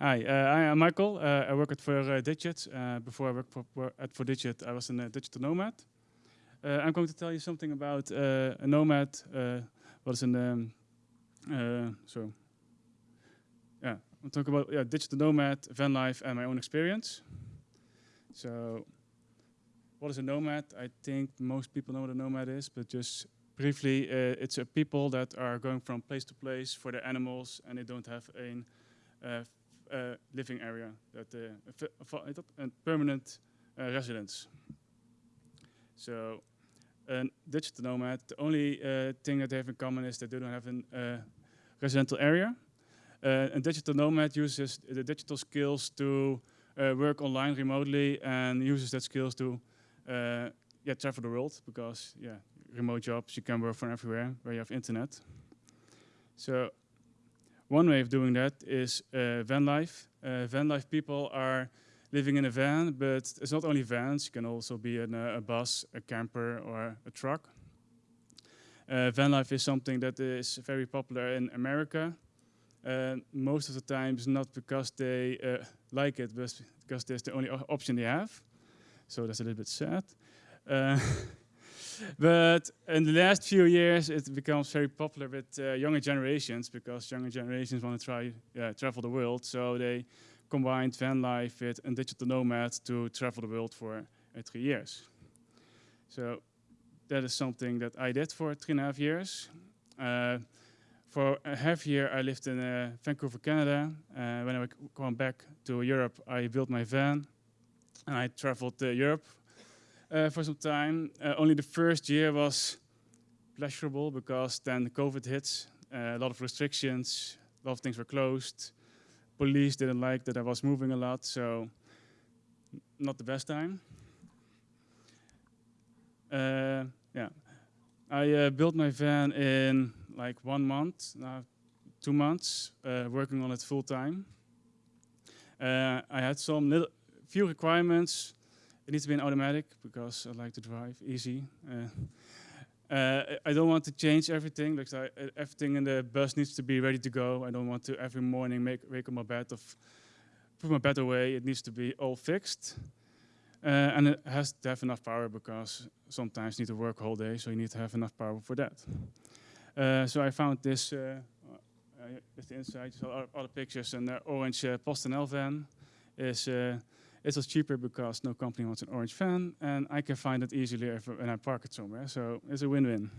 Hi, uh, I am Michael. Uh, I work at for uh, Digit. Uh, before I worked for, at for Digit, I was a digital nomad. Uh, I'm going to tell you something about uh, a nomad. what is an um, so yeah, I'll talk about yeah, digital nomad, van life, and my own experience. So, what is a nomad? I think most people know what a nomad is, but just briefly, it's a people that are going from place to place for their animals, and they don't have a Eh, eh, living area, that eh, a, permanent residence. So, a digital nomad, the only thing that they have in common is that they don't have a residential area. a digital nomad uses the digital skills to work online remotely and uses that skills to yeah, travel the world because yeah, remote jobs, you can work from everywhere where you have internet. So one way of doing that is uh, van life. Uh, van life people are living in a van, but it's not only vans, you can also be in a, a bus, a camper, or a truck. Uh, van life is something that is very popular in America. Uh, most of the times not because they uh, like it, but because that's the only option they have. So that's a little bit sad. But in the last few years, it becomes very popular with uh, younger generations because younger generations want to try uh, travel the world. So they combined van life with a digital nomad to travel the world for uh, three years. So that is something that I did for three and a half years. Uh, for a half year, I lived in uh, Vancouver, Canada. Uh, when I came back to Europe, I built my van and I traveled Europe uh, for some time. Uh, only the first year was pleasurable because then COVID hit, uh, a lot of restrictions, a lot of things were closed. Police didn't like that I was moving a lot, so not the best time. Uh, yeah, I built my van in like one month, two months, working on it full time. I had some little few requirements it needs to be an automatic because I like to drive easy. Uh, uh, I don't want to change everything. Like I, everything in the bus needs to be ready to go. I don't want to every morning make wake up my bed of put my bed away. It needs to be all fixed. Uh, and it has to have enough power because sometimes you need to work all day, so you need to have enough power for that. Uh, so I found this uh, uh, the inside, so the pictures, and the orange uh, PostNL van is it was cheaper because no company wants an orange van, and I can find it easily if, when I park it somewhere. So it's a win-win.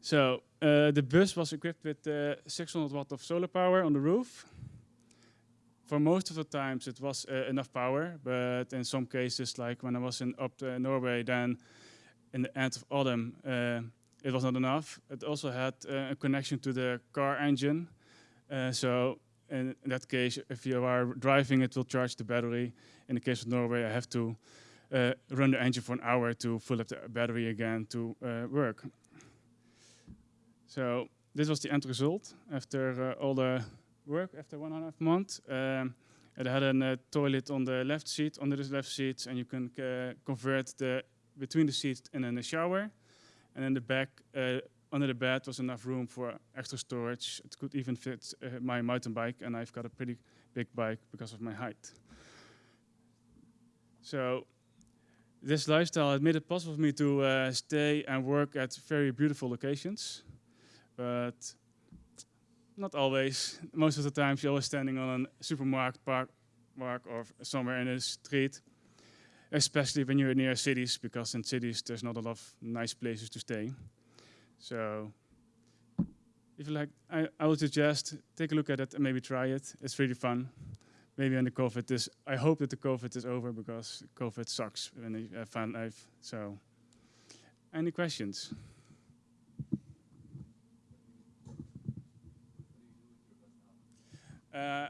So uh, the bus was equipped with uh, 600 watt of solar power on the roof. For most of the times it was uh, enough power, but in some cases, like when I was in up to Norway, then in the end of autumn, uh, it was not enough. It also had uh, a connection to the car engine. Uh, so in that case, if you are driving, it will charge the battery. In the case of Norway, I have to uh, run the engine for an hour to fill up the battery again to uh, work. So this was the end result after uh, all the work, after one and a half months. Um, it had a uh, toilet on the left seat, under the left seat, and you can uh, convert the between the seats and then the shower. And in the back, uh, under the bed was enough room for extra storage. It could even fit uh, my mountain bike, and I've got a pretty big bike because of my height. So this lifestyle has made it possible for me to uh, stay and work at very beautiful locations, but not always. Most of the time, you're always standing on a supermarket park, park or somewhere in the street, especially when you're near cities, because in cities there's not a lot of nice places to stay. So if you like, I, I would suggest take a look at it and maybe try it. It's really fun. Maybe when the COVID is, I hope that the COVID is over because COVID sucks when you have van life. So, any questions? Uh,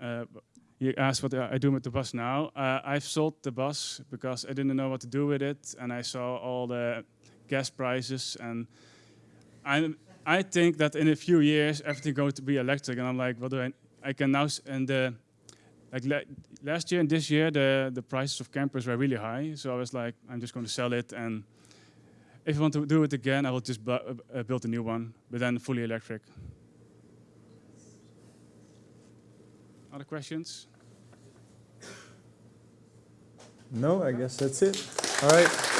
uh, you asked what I do with the bus now. Uh, I've sold the bus because I didn't know what to do with it, and I saw all the gas prices. And I, I think that in a few years, everything going to be electric. And I'm like, what do I, I can now, and the, like last year and this year, the, the prices of campers were really high. So I was like, I'm just going to sell it. And if I want to do it again, I will just uh, build a new one, but then fully electric. Other questions? No, I guess that's it. All right.